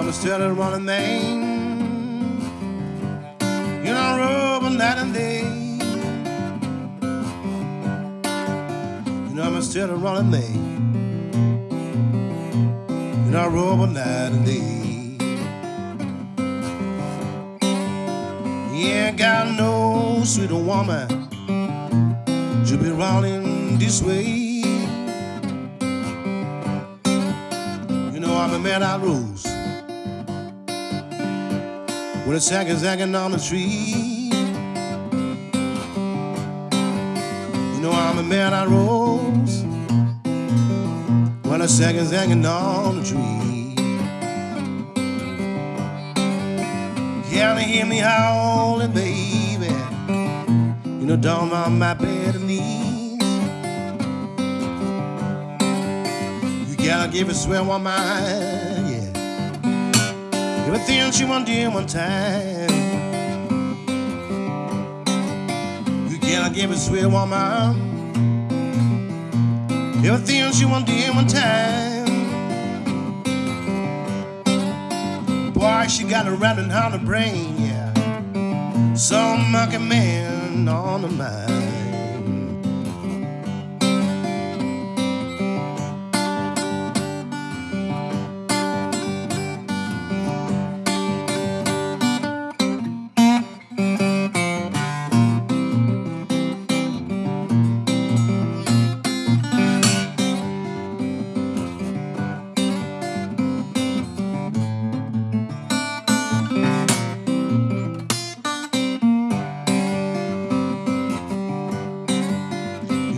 I'm still a running man. You know, rubbing night and day. You know, I'm still a running man. You know, rubbing night and day. You ain't got no sweet woman to be running this way. You know, I'm a man I rose a sack is hanging on the tree. You know I'm a man I rose when a sack is hanging on the tree. Can you hear me howling, baby? You know down on my bed knees. You gotta give it swear one mind, yeah. Everything she to do one time. You cannot give a sweet woman. Everything she to do one time. Boy, she got a rattling on the brain, yeah. Some monkey man on the mind.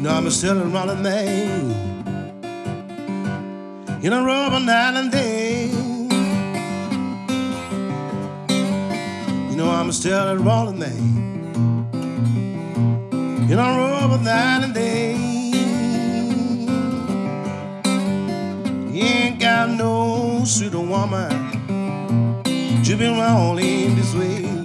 Know I'm still a running man. In a rubber night and day. You know I'm still a rolling man. In a rubber night and day. You ain't got no sweet woman to be rolling this way.